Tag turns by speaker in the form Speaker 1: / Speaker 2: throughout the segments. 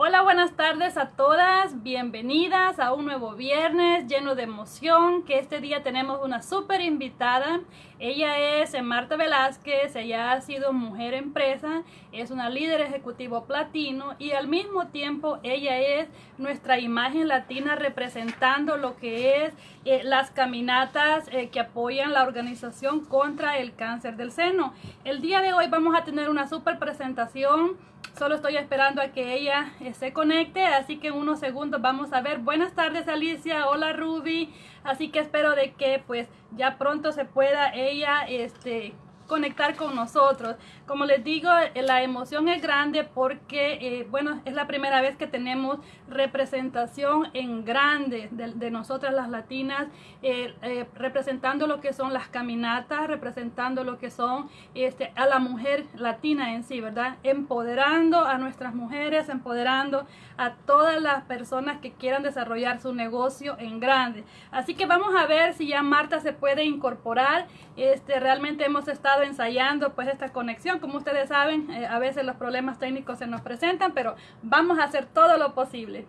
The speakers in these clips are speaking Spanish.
Speaker 1: Hola, buenas tardes a todas, bienvenidas a un nuevo viernes lleno de emoción, que este día tenemos una súper invitada. Ella es Marta Velázquez, ella ha sido mujer empresa, es una líder ejecutivo platino y al mismo tiempo ella es nuestra imagen latina representando lo que es eh, las caminatas eh, que apoyan la organización contra el cáncer del seno. El día de hoy vamos a tener una súper presentación Solo estoy esperando a que ella eh, se conecte, así que en unos segundos vamos a ver. Buenas tardes Alicia, hola Ruby, así que espero de que pues ya pronto se pueda ella este conectar con nosotros. Como les digo, eh, la emoción es grande porque, eh, bueno, es la primera vez que tenemos representación en grande de, nosotras las latinas, eh, representando lo que son las caminatas, representando lo que son este, a la mujer latina en sí, ¿verdad? Empoderando a nuestras mujeres, empoderando a todas las personas que quieran desarrollar su negocio en grande. Así que vamos a ver si ya Marta se puede incorporar. Este, realmente hemos estado ensayando pues esta conexión. Como ustedes saben, eh, a veces los problemas técnicos se nos presentan, pero vamos a hacer todo lo posible.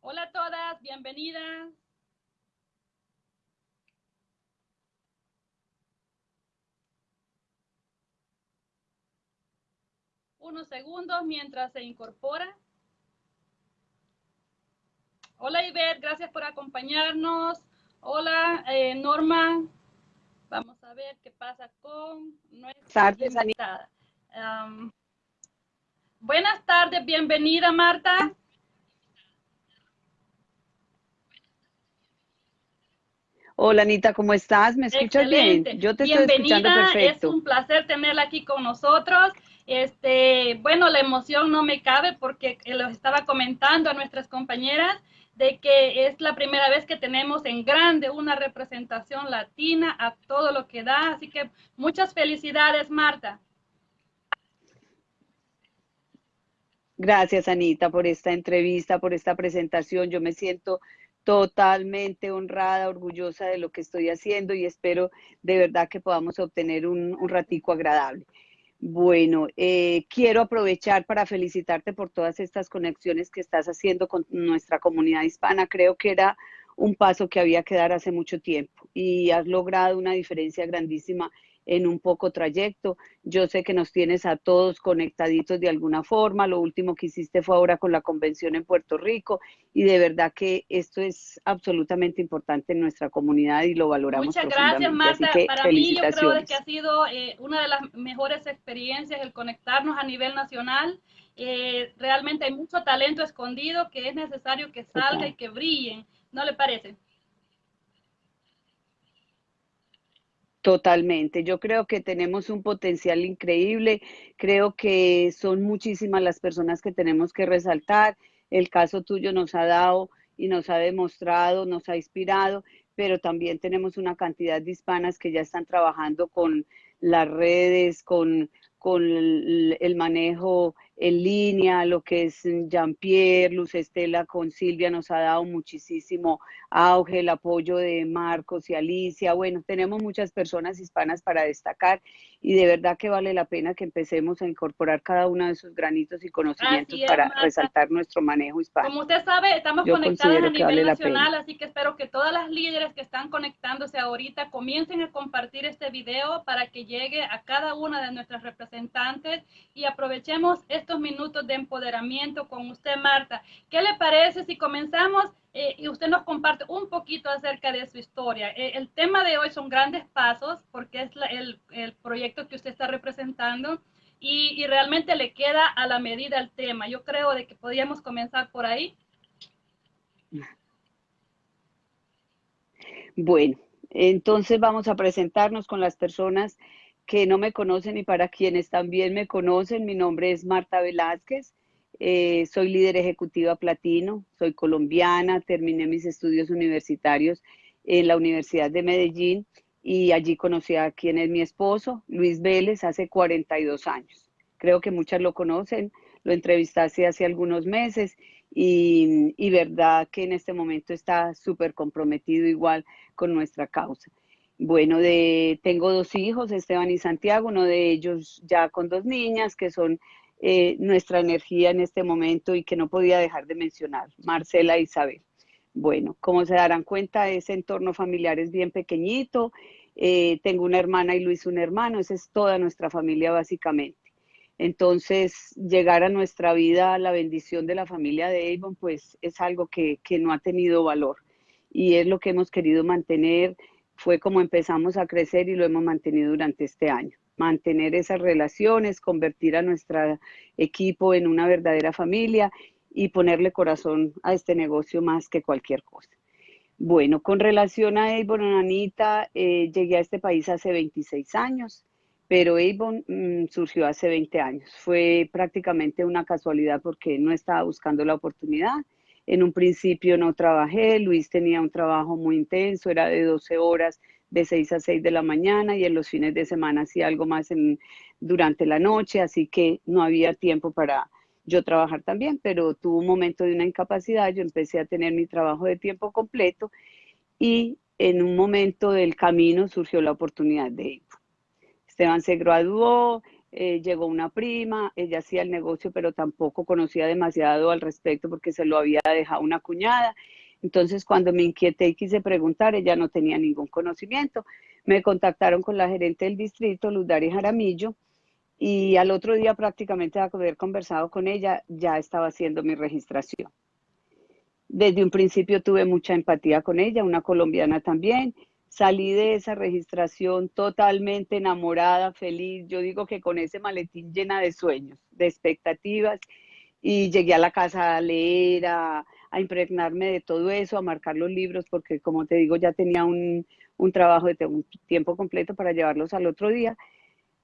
Speaker 1: Hola a todas, bienvenidas. Unos segundos mientras se incorpora. Hola Ivette, gracias por acompañarnos. Hola eh, Norma. Vamos a ver qué pasa con nuestra invitada. buenas tardes, bienvenida Marta.
Speaker 2: Hola Anita, ¿cómo estás? ¿Me escuchas bien?
Speaker 1: Yo te estoy escuchando perfecto. Es un placer tenerla aquí con nosotros. Este, bueno, la emoción no me cabe porque lo estaba comentando a nuestras compañeras de que es la primera vez que tenemos en grande una representación latina a todo lo que da. Así que muchas felicidades, Marta.
Speaker 2: Gracias, Anita, por esta entrevista, por esta presentación. Yo me siento totalmente honrada, orgullosa de lo que estoy haciendo y espero de verdad que podamos obtener un, un ratico agradable. Bueno, eh, quiero aprovechar para felicitarte por todas estas conexiones que estás haciendo con nuestra comunidad hispana. Creo que era un paso que había que dar hace mucho tiempo y has logrado una diferencia grandísima en un poco trayecto. Yo sé que nos tienes a todos conectaditos de alguna forma. Lo último que hiciste fue ahora con la convención en Puerto Rico y de verdad que esto es absolutamente importante en nuestra comunidad y lo valoramos.
Speaker 1: Muchas gracias, Marta. Para mí yo creo que ha sido eh, una de las mejores experiencias el conectarnos a nivel nacional. Eh, realmente hay mucho talento escondido que es necesario que salga y que brillen. ¿No le parece?
Speaker 2: Totalmente. Yo creo que tenemos un potencial increíble. Creo que son muchísimas las personas que tenemos que resaltar. El caso tuyo nos ha dado y nos ha demostrado, nos ha inspirado, pero también tenemos una cantidad de hispanas que ya están trabajando con las redes, con, con el manejo en línea, lo que es Jean-Pierre, Luz Estela con Silvia nos ha dado muchísimo auge, el apoyo de Marcos y Alicia. Bueno, tenemos muchas personas hispanas para destacar y de verdad que vale la pena que empecemos a incorporar cada uno de esos granitos y conocimientos para resaltar nuestro manejo hispano.
Speaker 1: Como usted sabe, estamos conectadas a nivel nacional, así que espero que todas las líderes que están conectándose ahorita comiencen a compartir este video para que llegue a cada una de nuestras representantes y aprovechemos este estos minutos de empoderamiento con usted, Marta. ¿Qué le parece si comenzamos eh, y usted nos comparte un poquito acerca de su historia? Eh, el tema de hoy son grandes pasos porque es el, el, proyecto que usted está representando y, y, realmente le queda a la medida el tema. Yo creo de que podríamos comenzar por ahí.
Speaker 2: Bueno, entonces vamos a presentarnos con las personas que no me conocen y para quienes también me conocen, mi nombre es Marta Velázquez, eh, soy líder ejecutiva platino, soy colombiana, terminé mis estudios universitarios en la Universidad de Medellín y allí conocí a quien es mi esposo, Luis Vélez, hace 42 años. Creo que muchas lo conocen, lo entrevistaste hace algunos meses y, y verdad que en este momento está súper comprometido igual con nuestra causa. Bueno, tengo dos hijos, Esteban y Santiago, uno de ellos ya con dos niñas, que son eh, nuestra energía en este momento y que no podía dejar de mencionar, Marcela e Isabel. Bueno, como se darán cuenta, ese entorno familiar es bien pequeñito. Eh, tengo una hermana y Luis un hermano, esa es toda nuestra familia básicamente. Entonces, llegar a nuestra vida, la bendición de la familia de Avon, pues es algo que, que no ha tenido valor y es lo que hemos querido mantener. Fue como empezamos a crecer y lo hemos mantenido durante este año. Mantener esas relaciones, convertir a nuestro equipo en una verdadera familia y ponerle corazón a este negocio más que cualquier cosa. Bueno, con relación a Avon, Anita, eh, llegué a este país hace 26 años, pero Avon mm, surgió hace 20 años. Fue prácticamente una casualidad porque no estaba buscando la oportunidad. En un principio no trabajé, Luis tenía un trabajo muy intenso, era de 12 horas, de 6 a 6 de la mañana y en los fines de semana hacía algo más en, durante la noche, así que no había tiempo para yo trabajar también, pero tuvo un momento de una incapacidad, yo empecé a tener mi trabajo de tiempo completo y en un momento del camino surgió la oportunidad de. Esteban se graduó, eh, llegó una prima, ella hacía el negocio, pero tampoco conocía demasiado al respecto porque se lo había dejado una cuñada. Entonces, cuando me inquieté y quise preguntar, ella no tenía ningún conocimiento. Me contactaron con la gerente del distrito, Luz Dari Jaramillo, y al otro día prácticamente de haber conversado con ella, ya estaba haciendo mi registración. Desde un principio tuve mucha empatía con ella, una colombiana también. Salí de esa registración totalmente enamorada, feliz. Yo digo que con ese maletín llena de sueños, de expectativas. Y llegué a la casa a leer, a, impregnarme de todo eso, a marcar los libros, porque como te digo, ya tenía un, un trabajo de tiempo completo para llevarlos al otro día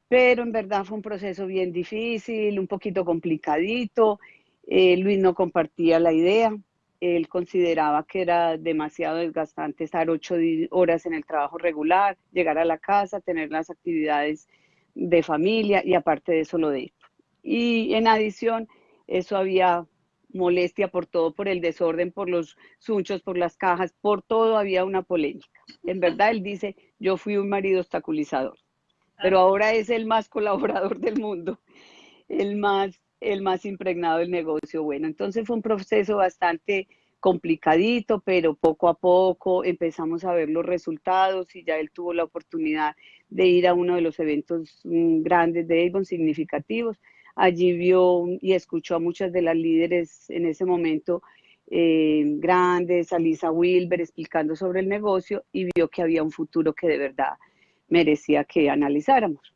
Speaker 2: pero en verdad fue un proceso bien difícil, un poquito complicadito. Eh, Luis no compartía la idea, él consideraba que era demasiado desgastante estar ocho horas en el trabajo regular, llegar a la casa, tener las actividades de familia y aparte de eso lo de Y en adición, eso había molestia por todo, por el desorden, por los sunchos, por las cajas, por todo había una polémica. En verdad, él dice, yo fui un marido obstaculizador pero ahora es el más colaborador del mundo, el más, el más impregnado del negocio. Bueno, entonces fue un proceso bastante complicadito, pero poco a poco empezamos a ver los resultados y ya él tuvo la oportunidad de ir a uno de los eventos mm, grandes de Avon, significativos. Allí vio y escuchó a muchas de las líderes en ese momento eh, grandes, a Lisa Wilber explicando sobre el negocio y vio que había un futuro que de verdad merecía que analizáramos.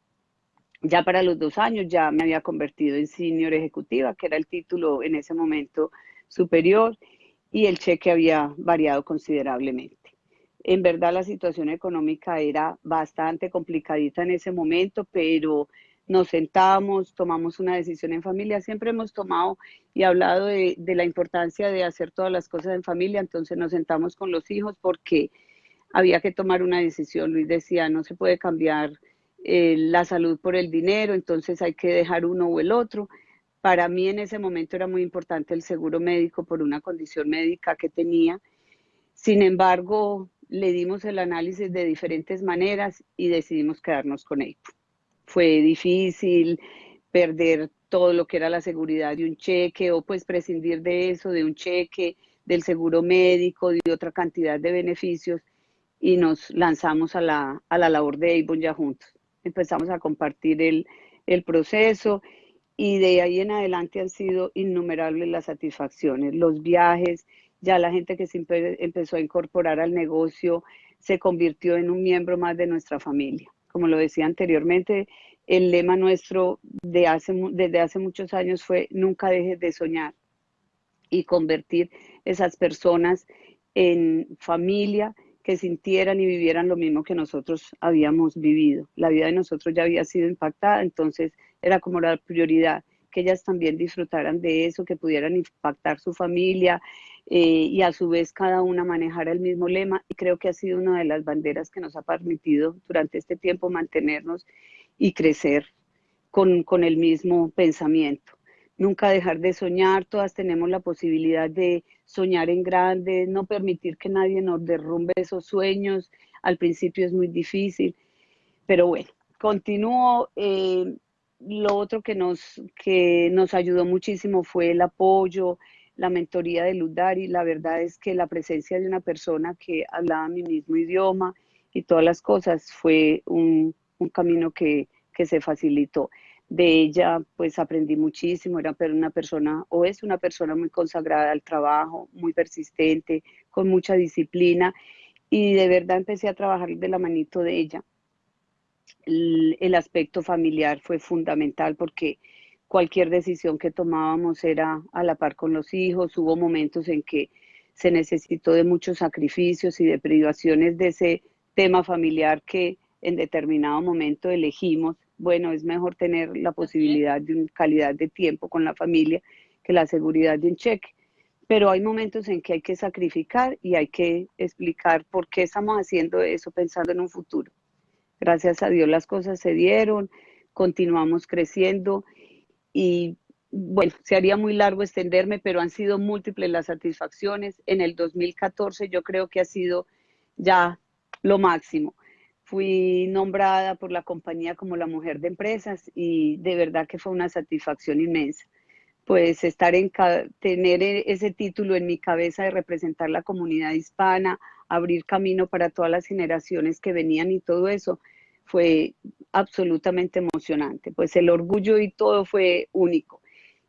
Speaker 2: Ya para los dos años ya me había convertido en senior ejecutiva, que era el título en ese momento superior, y el cheque había variado considerablemente. En verdad la situación económica era bastante complicadita en ese momento, pero nos sentamos, tomamos una decisión en familia. Siempre hemos tomado y hablado de, de, la importancia de hacer todas las cosas en familia, entonces nos sentamos con los hijos porque había que tomar una decisión. Luis decía, no se puede cambiar eh, la salud por el dinero, entonces hay que dejar uno o el otro. Para mí en ese momento era muy importante el seguro médico por una condición médica que tenía. Sin embargo, le dimos el análisis de diferentes maneras y decidimos quedarnos con él. Fue difícil perder todo lo que era la seguridad de un cheque o pues prescindir de eso, de un cheque, del seguro médico, de otra cantidad de beneficios y nos lanzamos a la, a la labor de Avon ya juntos. Empezamos a compartir el, el proceso y de ahí en adelante han sido innumerables las satisfacciones, los viajes, ya la gente que se empezó a incorporar al negocio se convirtió en un miembro más de nuestra familia. Como lo decía anteriormente, el lema nuestro de hace, desde hace muchos años fue nunca dejes de soñar y convertir esas personas en familia que sintieran y vivieran lo mismo que nosotros habíamos vivido. La vida de nosotros ya había sido impactada, entonces era como la prioridad que ellas también disfrutaran de eso, que pudieran impactar su familia eh, y a su vez cada una manejara el mismo lema. Y creo que ha sido una de las banderas que nos ha permitido durante este tiempo mantenernos y crecer con, con el mismo pensamiento nunca dejar de soñar, todas tenemos la posibilidad de soñar en grande, no permitir que nadie nos derrumbe esos sueños, al principio es muy difícil, pero bueno, continúo. Eh, lo otro que nos, que nos ayudó muchísimo fue el apoyo, la mentoría de Ludari. La verdad es que la presencia de una persona que hablaba mi mismo idioma y todas las cosas fue un, un camino que, que se facilitó. De ella, pues aprendí muchísimo, era una persona, o es una persona muy consagrada al trabajo, muy persistente, con mucha disciplina, y de verdad empecé a trabajar de la manito de ella. El, el aspecto familiar fue fundamental porque cualquier decisión que tomábamos era a la par con los hijos, hubo momentos en que se necesitó de muchos sacrificios y de privaciones de ese tema familiar que en determinado momento elegimos bueno, es mejor tener la posibilidad de una calidad de tiempo con la familia que la seguridad de un cheque. Pero hay momentos en que hay que sacrificar y hay que explicar por qué estamos haciendo eso pensando en un futuro. Gracias a Dios las cosas se dieron, continuamos creciendo y bueno, se haría muy largo extenderme, pero han sido múltiples las satisfacciones. En el 2014 yo creo que ha sido ya lo máximo fui nombrada por la compañía como la mujer de empresas y de verdad que fue una satisfacción inmensa. Pues estar en tener e, ese título en mi cabeza de representar la comunidad hispana, abrir camino para todas las generaciones que venían y todo eso fue absolutamente emocionante. Pues el orgullo y todo fue único.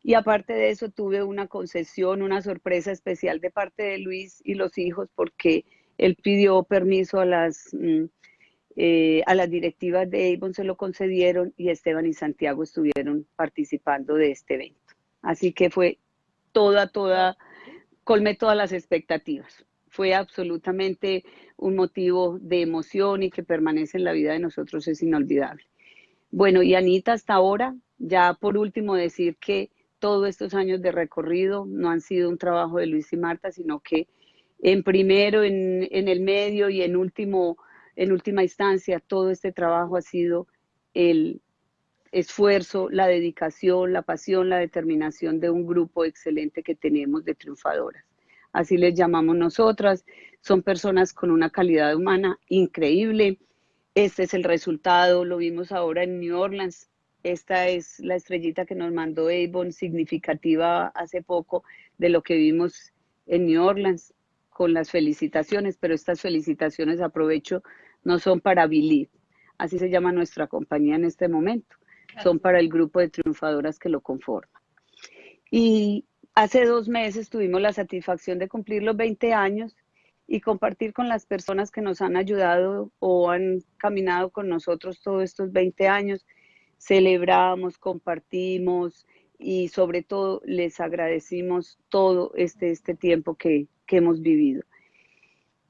Speaker 2: Y aparte de eso tuve una concesión, una sorpresa especial de parte de Luis y los hijos porque él pidió permiso a las mm, eh, a las directivas de Avon se lo concedieron y Esteban y Santiago estuvieron participando de este evento. Así que fue toda, toda, colmé todas las expectativas. Fue absolutamente un motivo de emoción y que permanece en la vida de nosotros es inolvidable. Bueno, y Anita, hasta ahora, ya por último decir que todos estos años de recorrido no han sido un trabajo de Luis y Marta, sino que en primero, en, en el medio y en último en última instancia, todo este trabajo ha sido el esfuerzo, la dedicación, la pasión, la determinación de un grupo excelente que tenemos de triunfadoras. Así les llamamos nosotras. Son personas con una calidad humana increíble. Este es el resultado, lo vimos ahora en New Orleans. Esta es la estrellita que nos mandó Avon, significativa hace poco de lo que vimos en New Orleans, con las felicitaciones, pero estas felicitaciones aprovecho no son para Billy, así se llama nuestra compañía en este momento, son para el grupo de triunfadoras que lo conforma. Y hace dos meses tuvimos la satisfacción de cumplir los 20 años y compartir con las personas que nos han ayudado o han caminado con nosotros todos estos 20 años. Celebramos, compartimos y sobre todo les agradecimos todo este, este tiempo que, que hemos vivido.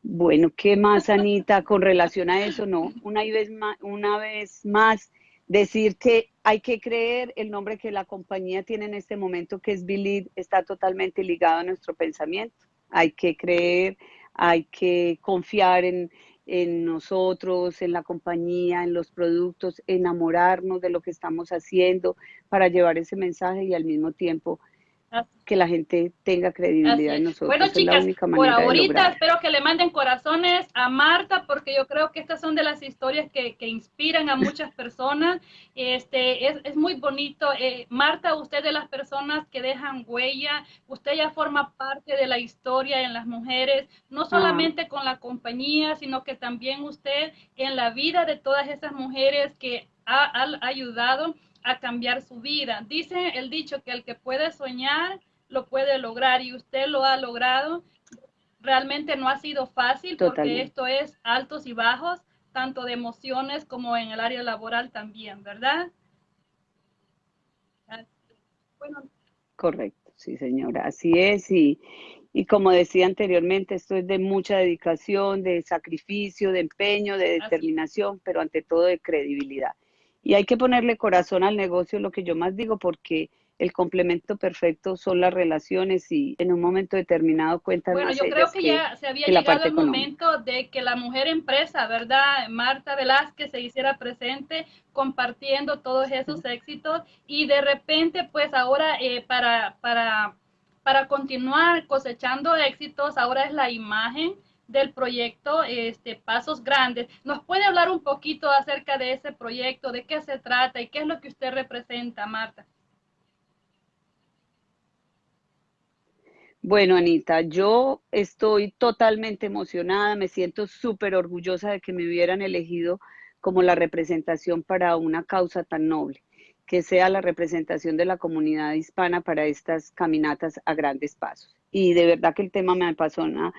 Speaker 2: Bueno, ¿qué más, Anita, con relación a eso? No, una vez más, una vez más decir que hay que creer el nombre que la compañía tiene en este momento, que es Believe, está totalmente ligado a nuestro pensamiento. Hay que creer, hay que confiar en, en nosotros, en la compañía, en los productos, enamorarnos de lo que estamos haciendo para llevar ese mensaje y al mismo tiempo que la gente tenga credibilidad en nosotros.
Speaker 1: Bueno, chicas, por ahorita espero que le manden corazones a Marta, porque yo creo que estas son de las historias que, que inspiran a muchas personas. Este, es, es muy bonito. Eh, Marta, usted de las personas que dejan huella, usted ya forma parte de la historia en las mujeres, no ah. solamente con la compañía, sino que también usted en la vida de todas esas mujeres que ha, ha ayudado a cambiar su vida. Dice el dicho que el que puede soñar lo puede lograr y usted lo ha logrado. Realmente no ha sido fácil porque esto es altos y bajos, tanto de emociones como en el área laboral también, ¿verdad?
Speaker 2: Correcto, sí señora, así es. Y, y como decía anteriormente, esto es de mucha dedicación, de sacrificio, de empeño, de determinación, pero ante todo de credibilidad. Y hay que ponerle corazón al negocio, lo que yo más digo, porque el complemento perfecto son las relaciones y en un momento determinado cuentan
Speaker 1: Bueno, yo creo que, ya se había llegado el momento de que la mujer empresa, ¿verdad? Marta Velázquez se hiciera presente compartiendo todos esos éxitos y de repente, pues ahora eh, para, para, para continuar cosechando éxitos, ahora es la imagen del proyecto este, Pasos Grandes. ¿Nos puede hablar un poquito acerca de ese proyecto, de qué se trata y qué es lo que usted representa, Marta?
Speaker 2: Bueno, Anita, yo estoy totalmente emocionada, me siento súper orgullosa de que me hubieran elegido como la representación para una causa tan noble, que sea la representación de la comunidad hispana para estas caminatas a grandes pasos. Y de verdad que el tema me apasiona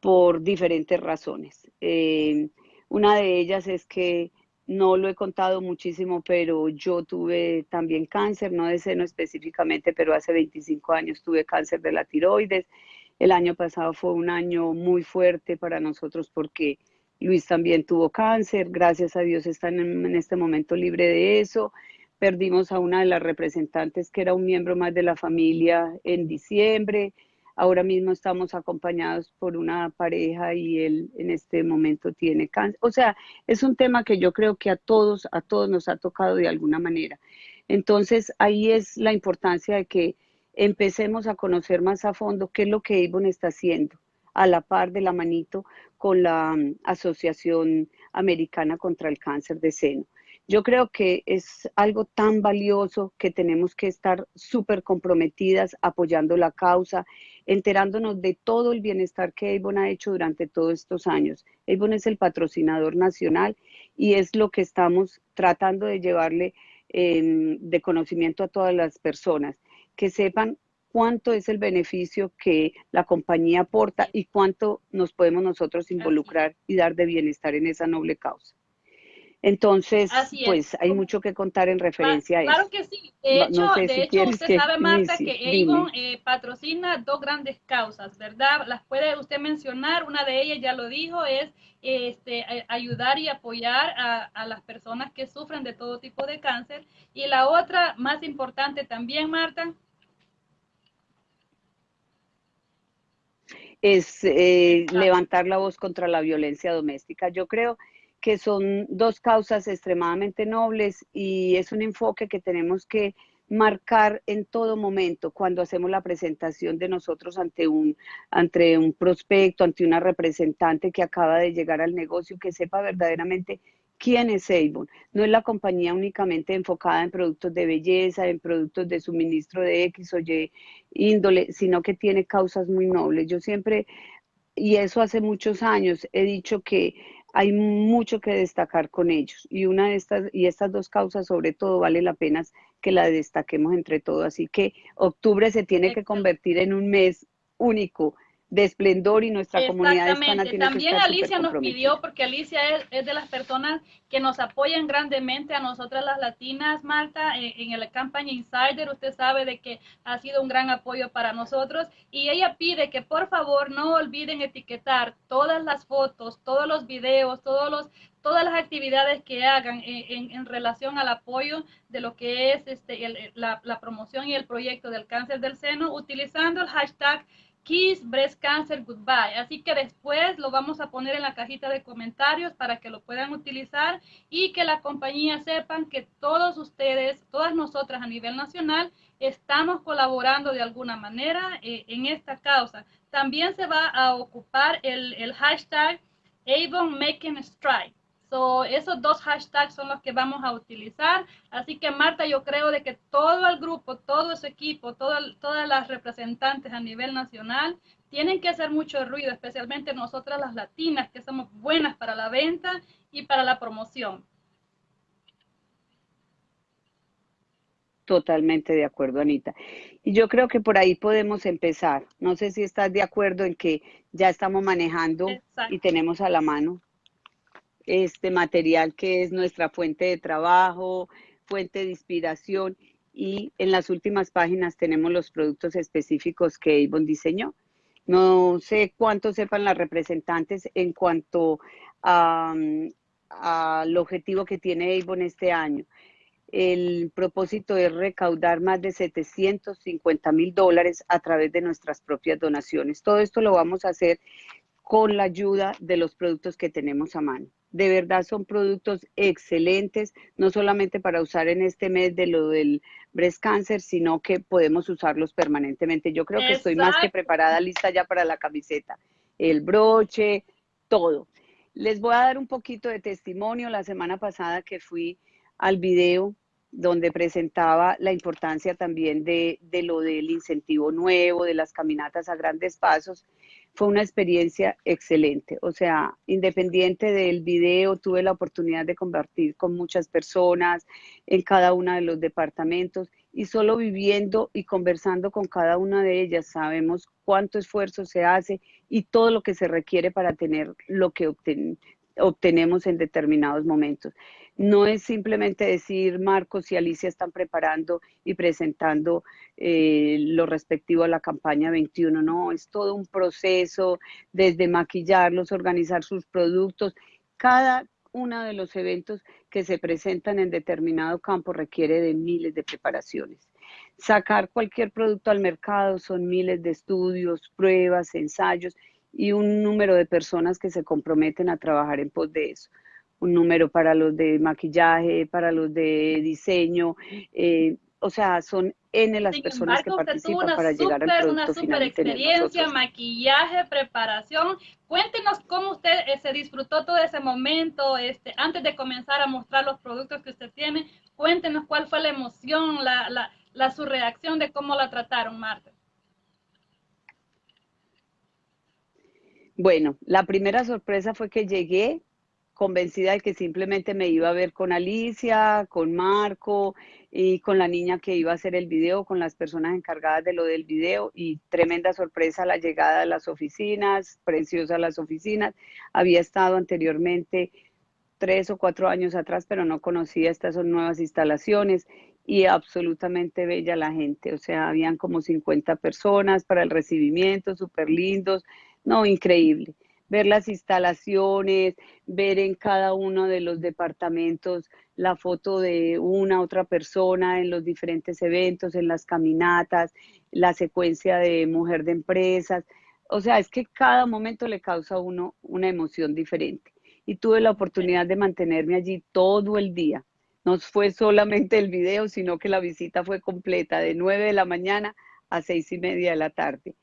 Speaker 2: por diferentes razones. Eh, una de ellas es que no lo he contado muchísimo, pero yo tuve también cáncer, no de seno específicamente, pero hace 25 años tuve cáncer de la tiroides. El año pasado fue un año muy fuerte para nosotros porque Luis también tuvo cáncer, gracias a Dios está en, en este momento libre de eso. Perdimos a una de las representantes que era un miembro más de la familia en diciembre. Ahora mismo estamos acompañados por una pareja y él en este momento tiene cáncer. O sea, es un tema que yo creo que a todos, a todos nos ha tocado de alguna manera. Entonces, ahí es la importancia de que empecemos a conocer más a fondo qué es lo que Avon está haciendo a la par de la manito con la mm, Asociación Americana contra el Cáncer de Seno. Yo creo que es algo tan valioso que tenemos que estar súper comprometidas apoyando la causa, enterándonos de todo el bienestar que Avon ha hecho durante todos estos años. Avon es el patrocinador nacional y es lo que estamos tratando de llevarle de conocimiento a todas las personas, que sepan cuánto es el beneficio que la compañía aporta y cuánto nos podemos nosotros involucrar y dar de bienestar en esa noble causa. Entonces, pues hay mucho que contar en referencia a
Speaker 1: eso. Claro que sí. De hecho, de hecho usted sabe, Marta, que Avon eh, patrocina dos grandes causas, ¿verdad? Las puede usted mencionar. Una de ellas, ya lo dijo, es este, ayudar y apoyar a, a, las personas que sufren de todo tipo de cáncer. Y la otra, más importante también, Marta.
Speaker 2: Es eh, levantar la voz contra la violencia doméstica. Yo creo que son dos causas extremadamente nobles y es un enfoque que tenemos que marcar en todo momento cuando hacemos la presentación de nosotros ante un, ante un prospecto, ante una representante que acaba de llegar al negocio, que sepa verdaderamente quién es Avon. No es la compañía únicamente enfocada en productos de belleza, en productos de suministro de X o Y índole, sino que tiene causas muy nobles. Yo siempre, y eso hace muchos años, he dicho que hay mucho que destacar con ellos. Y una de estas y estas dos causas sobre todo vale la pena que la destaquemos entre todos. Así que octubre se tiene que convertir en un mes único de esplendor y nuestra comunidad hispana tiene
Speaker 1: También Alicia nos pidió, porque Alicia es, de las personas que nos apoyan grandemente a nosotras las latinas, Marta, en, en la campaña Insider, usted sabe de que ha sido un gran apoyo para nosotros. Y ella pide que por favor no olviden etiquetar todas las fotos, todos los videos, todos los todas las actividades que hagan en, en, relación al apoyo de lo que es este, la, la promoción y el proyecto del cáncer del seno, utilizando el hashtag Kiss Breast Cancer Goodbye. Así que después lo vamos a poner en la cajita de comentarios para que lo puedan utilizar y que la compañía sepan que todos ustedes, todas nosotras a nivel nacional, estamos colaborando de alguna manera eh, en esta causa. También se va a ocupar el, hashtag Avon. So, esos dos hashtags son los que vamos a utilizar. Así que Marta, yo creo de que todo el grupo, todo ese equipo, todas las representantes a nivel nacional tienen que hacer mucho ruido, especialmente nosotras las latinas, que somos buenas para la venta y para la promoción.
Speaker 2: Totalmente de acuerdo, Anita. Y yo creo que por ahí podemos empezar. No sé si estás de acuerdo en que ya estamos manejando y tenemos a la mano este material que es nuestra fuente de trabajo, fuente de inspiración y en las últimas páginas tenemos los productos específicos que Avon diseñó. No sé cuánto sepan las representantes en cuanto al objetivo que tiene Avon este año. El propósito es recaudar más de 750 mil dólares a través de nuestras propias donaciones. Todo esto lo vamos a hacer con la ayuda de los productos que tenemos a mano de verdad son productos excelentes, no solamente para usar en este mes de lo del breast cancer, sino que podemos usarlos permanentemente. Yo creo que estoy más que preparada, lista ya para la camiseta. el broche, todo. Les voy a dar un poquito de testimonio. La semana pasada que fui al video donde presentaba la importancia también de, de, lo del incentivo nuevo, de las caminatas a grandes pasos, fue una experiencia excelente. O sea, independiente del video, tuve la oportunidad de compartir con muchas personas en cada uno de los departamentos y solo viviendo y conversando con cada una de ellas sabemos cuánto esfuerzo se hace y todo lo que se requiere para tener lo que obtenemos en determinados momentos. No es simplemente decir Marcos y Alicia están preparando y presentando eh, lo respectivo a la campaña 21, no, es todo un proceso desde maquillarlos, organizar sus productos. Cada uno de los eventos que se presentan en determinado campo requiere de miles de preparaciones. Sacar cualquier producto al mercado son miles de estudios, pruebas, ensayos y un número de personas que se comprometen a trabajar en pos de eso un número para los de maquillaje, para los de diseño, eh, o sea, son N las personas que participan para llegar al producto
Speaker 1: una super experiencia, maquillaje, preparación. Cuéntenos cómo usted eh, se disfrutó todo ese momento, este, antes de comenzar a mostrar los productos que usted tiene. Cuéntenos cuál fue la emoción, la, la, la su reacción de cómo la trataron, Marta.
Speaker 2: Bueno, la primera sorpresa fue que llegué convencida de que simplemente me iba a ver con Alicia, con Marco y con la niña que iba a hacer el video, con las personas encargadas de lo del video. Y tremenda sorpresa la llegada a las oficinas, preciosa las oficinas. Había estado anteriormente tres o cuatro años atrás, pero no conocía estas son nuevas instalaciones y absolutamente bella la gente, o sea, habían como 50 personas para el recibimiento, súper lindos, no, increíble ver las instalaciones, ver en cada uno de los departamentos la foto de una otra persona en los diferentes eventos, en las caminatas, la secuencia de mujer de empresas. O sea, es que cada momento le causa a uno una emoción diferente. Y tuve la oportunidad de mantenerme allí todo el día. No fue solamente el video, sino que la visita fue completa de 9 de la mañana a seis y media de la tarde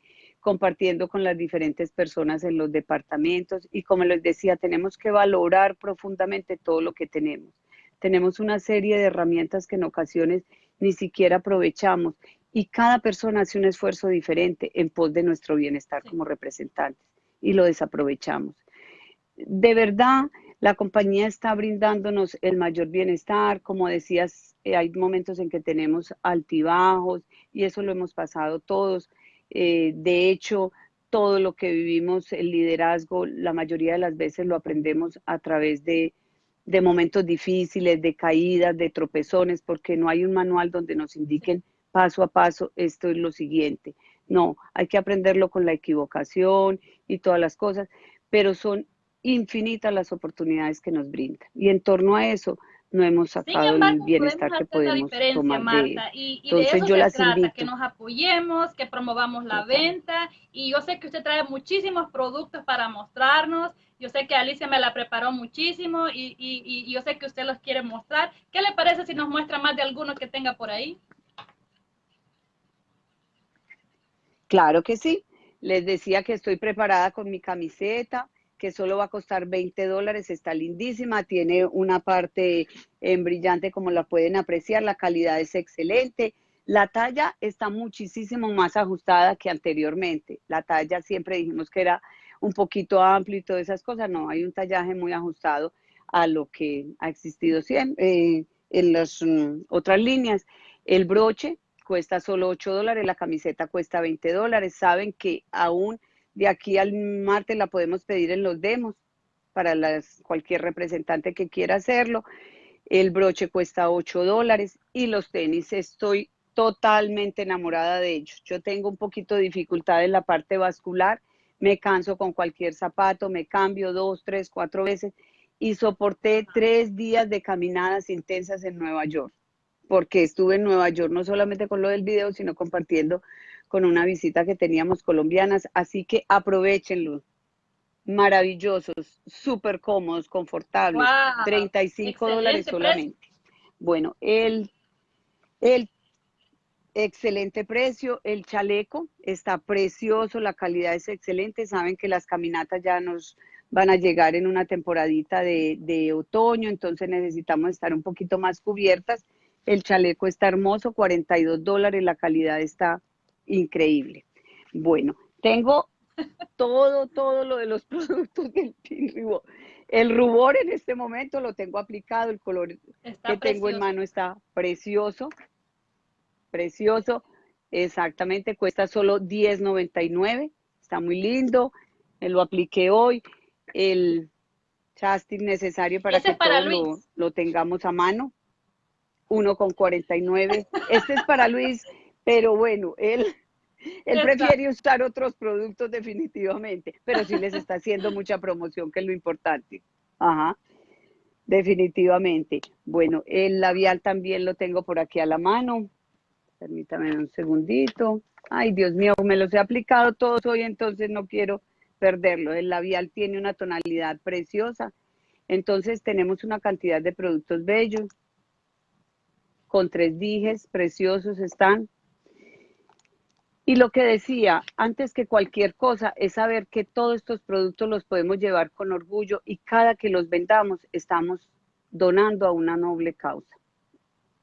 Speaker 2: compartiendo con las diferentes personas en los departamentos y como les decía, tenemos que valorar profundamente todo lo que tenemos. Tenemos una serie de herramientas que en ocasiones ni siquiera aprovechamos y cada persona hace un esfuerzo diferente en pos de nuestro bienestar como representantes y lo desaprovechamos. De verdad, la compañía está brindándonos el mayor bienestar, como decías, eh, hay momentos en que tenemos altibajos y eso lo hemos pasado todos, eh, de hecho, todo lo que vivimos, el liderazgo, la mayoría de las veces lo aprendemos a través de, de momentos difíciles, de caídas, de tropezones, porque no hay un manual donde nos indiquen paso a paso, esto es lo siguiente. No, hay que aprenderlo con la equivocación y todas las cosas, pero son infinitas las oportunidades que nos brindan. Y en torno a eso, no hemos sacado el bienestar que podemos tomar
Speaker 1: Marta, Y, de eso yo se trata, que nos apoyemos, que promovamos la venta. Y yo sé que usted trae muchísimos productos para mostrarnos. Yo sé que Alicia me la preparó muchísimo y, y, yo sé que usted los quiere mostrar. ¿Qué le parece si nos muestra más de algunos que tenga por ahí?
Speaker 2: Claro que sí. Les decía que estoy preparada con mi camiseta, que solo va a costar 20 dólares, está lindísima, tiene una parte en brillante como la pueden apreciar, la calidad es excelente, la talla está muchísimo más ajustada que anteriormente, la talla siempre dijimos que era un poquito amplio y todas esas cosas, no, hay un tallaje muy ajustado a lo que ha existido siempre, eh, en las mm, otras líneas. El broche cuesta solo 8 dólares, la camiseta cuesta 20 dólares, saben que aún de aquí al martes la podemos pedir en los demos para cualquier representante que quiera hacerlo. El broche cuesta 8 dólares y los tenis estoy totalmente enamorada de ellos. Yo tengo un poquito de dificultad en la parte vascular, me canso con cualquier zapato, me cambio dos, tres, cuatro veces y soporté tres días de caminadas intensas en Nueva York, porque estuve en Nueva York no solamente con lo del video, sino compartiendo con una visita que teníamos colombianas, así que aprovechenlo. Maravillosos, súper cómodos, confortables, 35 dólares solamente. Bueno, el, el, excelente precio. El chaleco está precioso, la calidad es excelente. Saben que las caminatas ya nos van a llegar en una temporadita de, de otoño, entonces necesitamos estar un poquito más cubiertas. El chaleco está hermoso, 42 dólares, la calidad está increíble. Bueno, tengo todo, todo lo de los productos del Team Rubor. El rubor en este momento lo tengo aplicado, el color que tengo en mano está precioso, precioso, exactamente, cuesta solo $10.99, está muy lindo, me lo apliqué hoy, el chastis necesario para que todo lo, lo, tengamos a mano, uno con 49, este es para Luis, pero bueno, él él prefiere usar otros productos definitivamente, pero sí les está haciendo mucha promoción, que es lo importante. Ajá, definitivamente. Bueno, el labial también lo tengo por aquí a la mano. Permítame un segundito. Ay, Dios mío, me los he aplicado todos hoy, entonces no quiero perderlo. El labial tiene una tonalidad preciosa. Entonces tenemos una cantidad de productos bellos. Con tres dijes, preciosos están. Y lo que decía, antes que cualquier cosa, es saber que todos estos productos los podemos llevar con orgullo y cada que los vendamos estamos donando a una noble causa.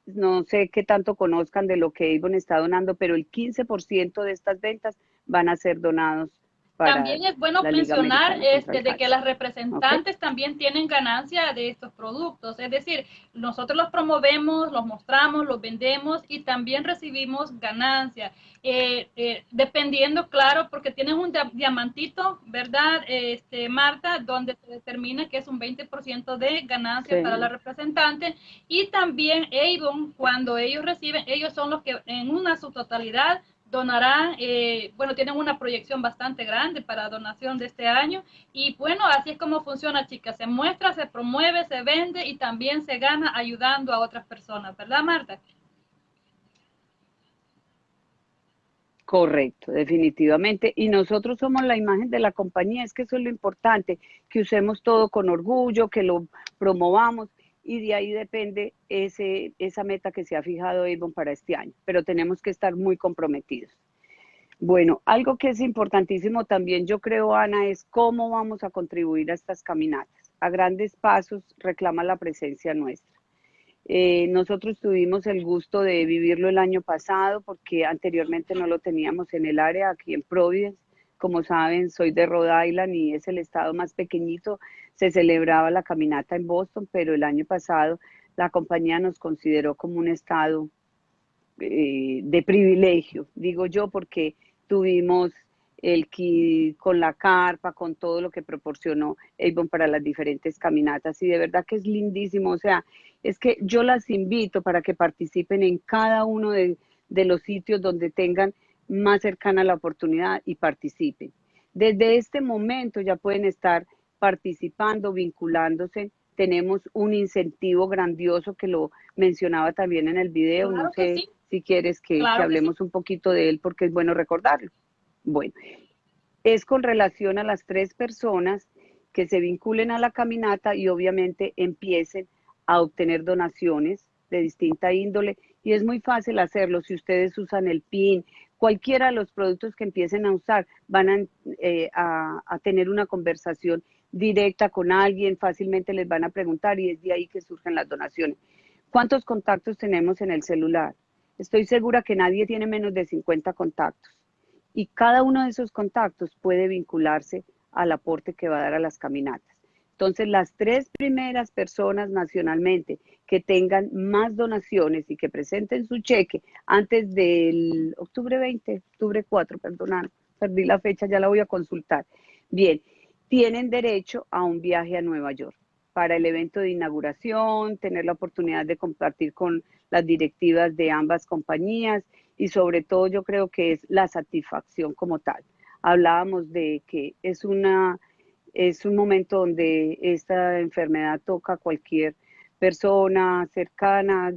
Speaker 2: No sé qué tanto conozcan de lo que Avon está donando, pero el 15% de estas ventas van a ser donados
Speaker 1: también es bueno mencionar este, de que las representantes también tienen ganancia de estos productos, es decir, nosotros los promovemos, los mostramos, los vendemos y también recibimos ganancia, eh, eh, dependiendo, claro, porque tienen un diamantito, ¿verdad, este, Marta? Donde se determina que es un 20% de ganancia para la representante. Y también Avon, cuando ellos reciben, ellos son los que en una su totalidad donarán, eh, bueno, tienen una proyección bastante grande para donación de este año y bueno, así es como funciona, chicas, se muestra, se promueve, se vende y también se gana ayudando a otras personas, ¿verdad, Marta?
Speaker 2: Correcto, definitivamente. Y nosotros somos la imagen de la compañía, es que eso es lo importante, que usemos todo con orgullo, que lo promovamos y de ahí depende ese, esa meta que se ha fijado Avon para este año, pero tenemos que estar muy comprometidos. Bueno, algo que es importantísimo también, yo creo, Ana, es cómo vamos a contribuir a estas caminatas. A grandes pasos reclama la presencia nuestra. Eh, nosotros tuvimos el gusto de vivirlo el año pasado porque anteriormente no lo teníamos en el área, aquí en Providence. Como saben, soy de Rhode Island y es el estado más pequeñito se celebraba la caminata en Boston, pero el año pasado la compañía nos consideró como un estado eh, de privilegio, digo yo, porque tuvimos el kit con la carpa, con todo lo que proporcionó Avon para las diferentes caminatas y de verdad que es lindísimo, o sea, es que yo las invito para que participen en cada uno de, de los sitios donde tengan más cercana la oportunidad y participen. Desde este momento ya pueden estar participando, vinculándose. Tenemos un incentivo grandioso que lo mencionaba también en el video. no sé si quieres que, hablemos un poquito de él porque es bueno recordarlo. Bueno, es con relación a las tres personas que se vinculen a la caminata y obviamente empiecen a obtener donaciones de distinta índole y es muy fácil hacerlo si ustedes usan el PIN, cualquiera de los productos que empiecen a usar van a, eh, a tener una conversación directa con alguien, fácilmente les van a preguntar y es de ahí que surgen las donaciones. ¿Cuántos contactos tenemos en el celular? Estoy segura que nadie tiene menos de 50 contactos y cada uno de esos contactos puede vincularse al aporte que va a dar a las caminatas. Entonces, las tres primeras personas nacionalmente que tengan más donaciones y que presenten su cheque antes del octubre 20, octubre 4, perdón, perdí la fecha, ya la voy a consultar. Bien, tienen derecho a un viaje a Nueva York para el evento de inauguración, tener la oportunidad de compartir con las directivas de ambas compañías y sobre todo yo creo que es la satisfacción como tal. Hablábamos de que es una es un momento donde esta enfermedad toca a cualquier persona cercana,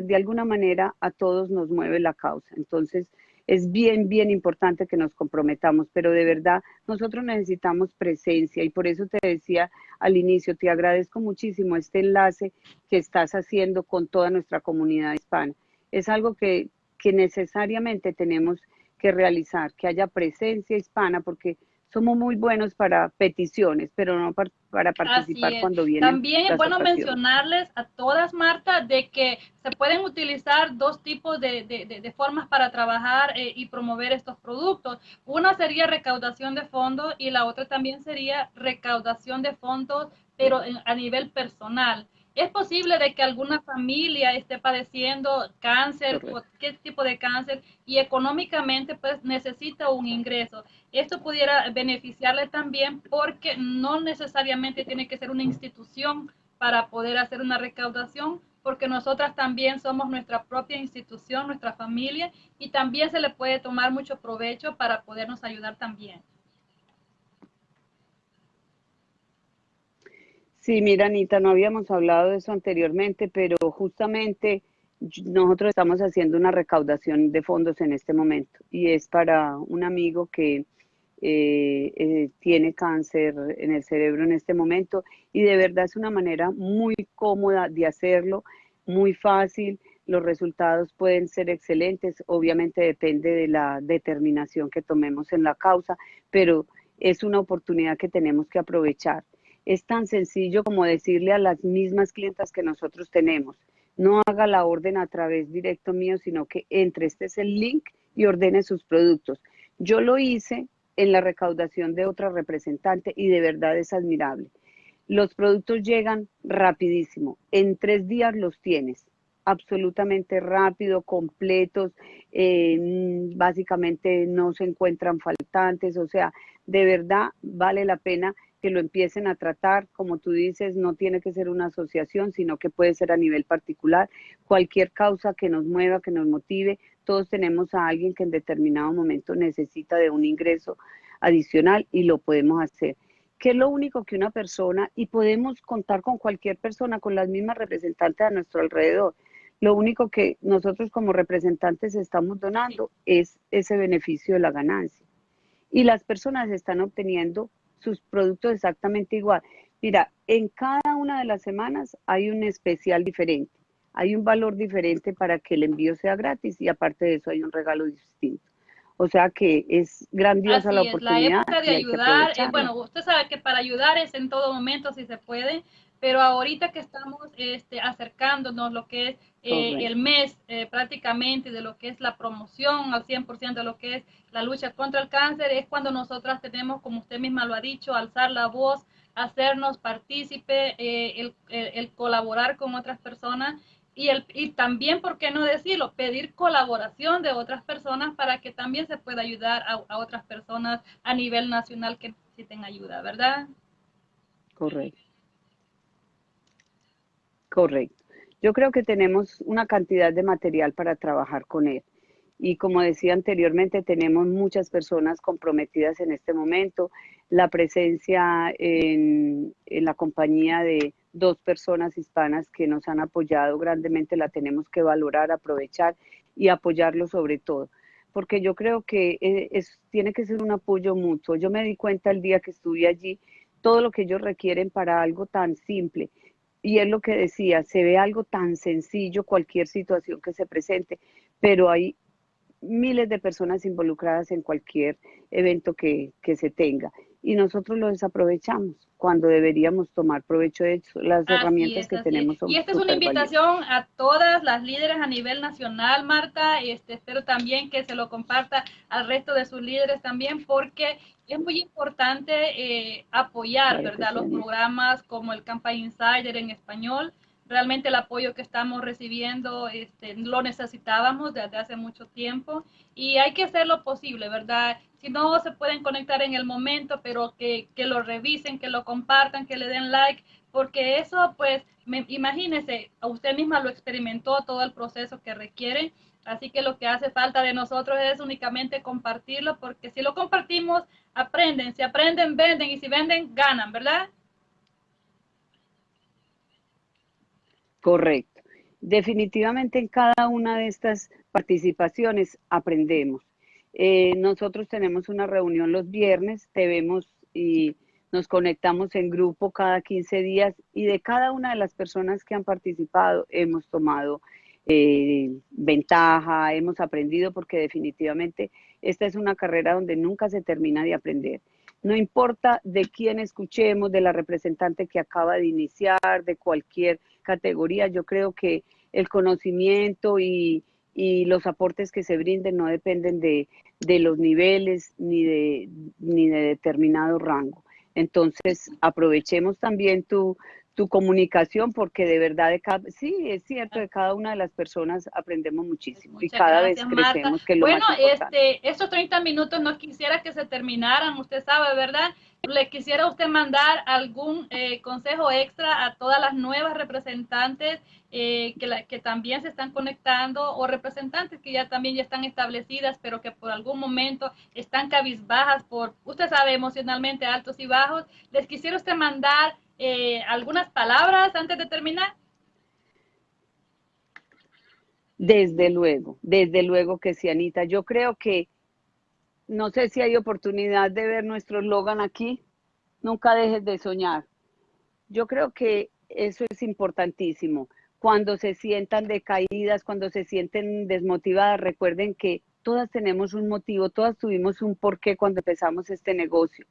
Speaker 2: de alguna manera a todos nos mueve la causa. Entonces, es bien, bien importante que nos comprometamos, pero de verdad nosotros necesitamos presencia y por eso te decía al inicio, te agradezco muchísimo este enlace que estás haciendo con toda nuestra comunidad hispana. Es algo que, que necesariamente tenemos que realizar, que haya presencia hispana, porque somos muy buenos para peticiones, pero no para, participar cuando vienen.
Speaker 1: También es bueno mencionarles a todas, Marta, de que se pueden utilizar dos tipos de, de, formas para trabajar eh, y promover estos productos. Una sería recaudación de fondos y la otra también sería recaudación de fondos, pero a nivel personal. Es posible de que alguna familia esté padeciendo cáncer, o qué tipo de cáncer, y económicamente pues necesita un ingreso. Esto pudiera beneficiarle también porque no necesariamente tiene que ser una institución para poder hacer una recaudación, porque nosotras también somos nuestra propia institución, nuestra familia, y también se le puede tomar mucho provecho para podernos ayudar también.
Speaker 2: Sí, mira, Anita, no habíamos hablado de eso anteriormente, pero justamente nosotros estamos haciendo una recaudación de fondos en este momento y es para un amigo que eh, eh, tiene cáncer en el cerebro en este momento y de verdad es una manera muy cómoda de hacerlo, muy fácil. Los resultados pueden ser excelentes, obviamente depende de la determinación que tomemos en la causa, pero es una oportunidad que tenemos que aprovechar. Es tan sencillo como decirle a las mismas clientas que nosotros tenemos, no haga la orden a través directo mío, sino que entre, este es el link y ordene sus productos. Yo lo hice en la recaudación de otra representante y de verdad es admirable. Los productos llegan rapidísimo, en tres días los tienes, absolutamente rápido, completos, eh, básicamente no se encuentran faltantes, o sea, de verdad vale la pena que lo empiecen a tratar, como tú dices, no tiene que ser una asociación, sino que puede ser a nivel particular. Cualquier causa que nos mueva, que nos motive, todos tenemos a alguien que en determinado momento necesita de un ingreso adicional y lo podemos hacer. ¿Qué es lo único que una persona, y podemos contar con cualquier persona, con las mismas representantes a nuestro alrededor, lo único que nosotros como representantes estamos donando es ese beneficio de la ganancia. Y las personas están obteniendo sus productos exactamente igual. Mira, en cada una de las semanas hay un especial diferente, hay un valor diferente para que el envío sea gratis y aparte de eso hay un regalo distinto. O sea que es grandiosa la oportunidad.
Speaker 1: la época de ayudar, eh, bueno, usted sabe que para ayudar es en todo momento si se puede, pero ahorita que estamos este, acercándonos lo que es eh, el mes eh, prácticamente de lo que es la promoción al 100% de lo que es la lucha contra el cáncer, es cuando nosotras tenemos, como usted misma lo ha dicho, alzar la voz, hacernos partícipe, eh, el, el, colaborar con otras personas y, el, y también, ¿por qué no decirlo?, pedir colaboración de otras personas para que también se pueda ayudar a, a otras personas a nivel nacional que necesiten ayuda, ¿verdad?
Speaker 2: Correcto. Correcto. Yo creo que tenemos una cantidad de material para trabajar con él. Y como decía anteriormente, tenemos muchas personas comprometidas en este momento. La presencia en, la compañía de dos personas hispanas que nos han apoyado grandemente la tenemos que valorar, aprovechar y apoyarlo sobre todo. Porque yo creo que eh, es, tiene que ser un apoyo mutuo. Yo me di cuenta el día que estuve allí, todo lo que ellos requieren para algo tan simple y es lo que decía, se ve algo tan sencillo, cualquier situación que se presente, pero hay miles de personas involucradas en cualquier evento que, que se tenga y nosotros lo desaprovechamos cuando deberíamos tomar provecho de las herramientas que tenemos.
Speaker 1: y esta es una invitación a todas las líderes a nivel nacional, Marta, este, espero también que se lo comparta al resto de sus líderes también, porque es muy importante eh, apoyar, ¿verdad? Los programas como el Campaign Insider en español. Realmente el apoyo que estamos recibiendo este, lo necesitábamos desde hace mucho tiempo y hay que hacer lo posible, ¿verdad? Si no se pueden conectar en el momento, pero que, que lo revisen, que lo compartan, que le den like, porque eso, pues, me, imagínese, usted misma lo experimentó todo el proceso que requiere Así que lo que hace falta de nosotros es únicamente compartirlo, porque si lo compartimos, aprenden. Si aprenden, venden. Y si venden, ganan, ¿verdad?
Speaker 2: Correcto. Definitivamente en cada una de estas participaciones aprendemos. Eh, nosotros tenemos una reunión los viernes, te vemos y nos conectamos en grupo cada 15 días y de cada una de las personas que han participado hemos tomado eh, ventaja, hemos aprendido porque definitivamente esta es una carrera donde nunca se termina de aprender. No importa de quién escuchemos, de la representante que acaba de iniciar, de cualquier categoría, yo creo que el conocimiento y, y los aportes que se brinden no dependen de, de los niveles ni de, ni de determinado rango. Entonces, aprovechemos también tu, tu comunicación, porque de verdad, de cada, sí, es cierto, de cada una de las personas aprendemos muchísimo y cada vez crecemos. Que
Speaker 1: bueno, este, estos 30 minutos no quisiera que se terminaran, usted sabe, ¿verdad? ¿Le quisiera usted mandar algún eh, consejo extra a todas las nuevas representantes eh, que, que también se están conectando o representantes que ya también ya están establecidas, pero que por algún momento están cabizbajas por, usted sabe, emocionalmente altos y bajos? ¿Les quisiera usted mandar eh, algunas palabras antes de terminar?
Speaker 2: Desde luego, desde luego que sí, Anita. Yo creo que, no sé si hay oportunidad de ver nuestro eslogan aquí, nunca dejes de soñar. Yo creo que eso es importantísimo. Cuando se sientan decaídas, cuando se sienten desmotivadas, recuerden que todas tenemos un motivo, todas tuvimos un porqué cuando empezamos este negocio,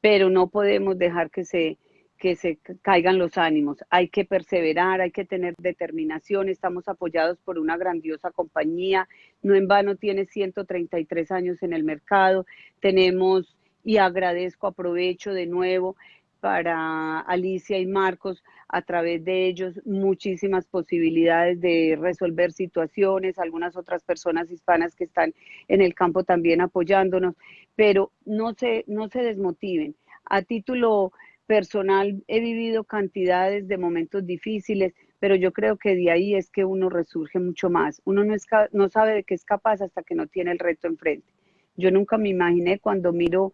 Speaker 2: pero no podemos dejar que se, que se caigan los ánimos. Hay que perseverar, hay que tener determinación. Estamos apoyados por una grandiosa compañía. No en vano tiene 133 años en el mercado. Tenemos, y agradezco, aprovecho de nuevo para Alicia y Marcos, a través de ellos muchísimas posibilidades de resolver situaciones, algunas otras personas hispanas que están en el campo también apoyándonos, pero no se, no se desmotiven. A título personal he vivido cantidades de momentos difíciles, pero yo creo que de ahí es que uno resurge mucho más. Uno no, es, no sabe de qué es capaz hasta que no tiene el reto enfrente. Yo nunca me imaginé cuando miro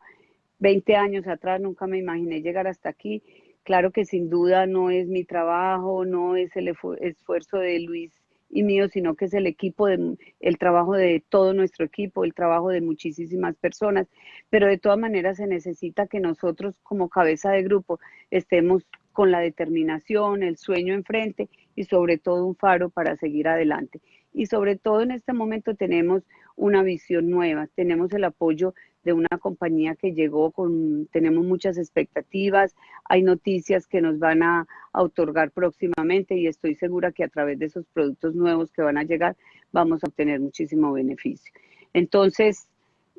Speaker 2: 20 años atrás, nunca me imaginé llegar hasta aquí. Claro que sin duda no es mi trabajo, no es el esfuerzo de Luis y mío, sino que es el equipo, de, el trabajo de todo nuestro equipo, el trabajo de muchísimas personas, pero de todas maneras se necesita que nosotros como cabeza de grupo estemos con la determinación, el sueño enfrente y sobre todo un faro para seguir adelante. Y sobre todo en este momento tenemos una visión nueva, tenemos el apoyo de una compañía que llegó con, tenemos muchas expectativas, hay noticias que nos van a, otorgar próximamente y estoy segura que a través de esos productos nuevos que van a llegar vamos a obtener muchísimo beneficio. Entonces,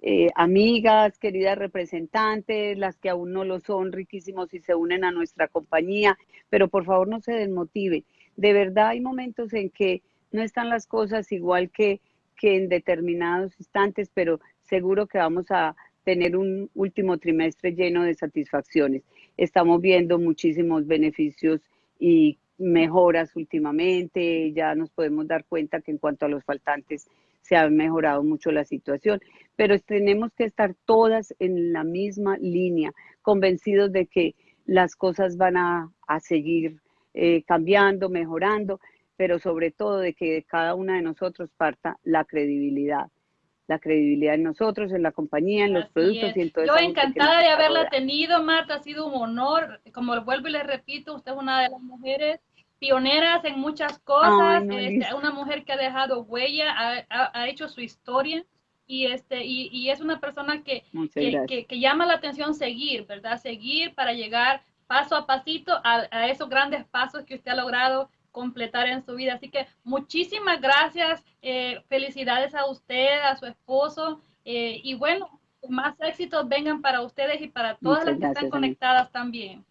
Speaker 2: eh, amigas, queridas representantes, las que aún no lo son, riquísimos y se unen a nuestra compañía, pero por favor no se desmotive. De verdad hay momentos en que no están las cosas igual que, que en determinados instantes, pero seguro que vamos a tener un último trimestre lleno de satisfacciones. Estamos viendo muchísimos beneficios y mejoras últimamente, ya nos podemos dar cuenta que en cuanto a los faltantes se ha mejorado mucho la situación, pero tenemos que estar todas en la misma línea, convencidos de que las cosas van a, seguir eh, cambiando, mejorando, pero sobre todo de que cada una de nosotros parta la credibilidad la credibilidad en nosotros, en la compañía, en los productos y en todo
Speaker 1: Yo encantada de haberla tenido, Marta, ha sido un honor. Como vuelvo y le repito, usted es una de las mujeres pioneras en muchas cosas, este, una mujer que ha dejado huella, ha, hecho su historia. Y este y, es una persona que que, llama la atención seguir, ¿verdad? Seguir para llegar paso a pasito a, a esos grandes pasos que usted ha logrado completar en su vida. Así que muchísimas gracias, eh, felicidades a usted, a su esposo eh, y bueno, más éxitos vengan para ustedes y para todas las que están conectadas también.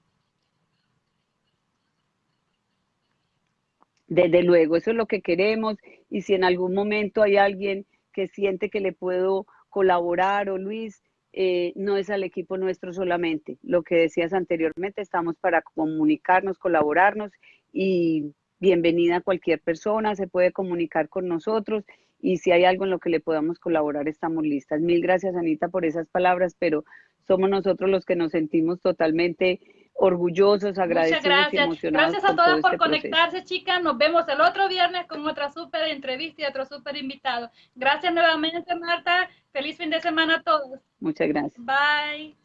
Speaker 2: Desde luego, eso es lo que queremos y si en algún momento hay alguien que siente que le puedo colaborar o Luis, eh, no es al equipo nuestro solamente. Lo que decías anteriormente, estamos para comunicarnos, colaborarnos y bienvenida cualquier persona, se puede comunicar con nosotros y si hay algo en lo que le podamos colaborar, estamos listas. Mil gracias, Anita, por esas palabras, pero somos nosotros los que nos sentimos totalmente orgullosos, agradecidos
Speaker 1: gracias. y emocionados. Gracias a todas por este conectarse, chicas. Nos vemos el otro viernes con otra súper entrevista y otro súper invitado. Gracias nuevamente, Marta. Feliz fin de semana a todos.
Speaker 2: Muchas gracias.
Speaker 1: Bye.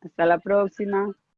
Speaker 2: Hasta la próxima.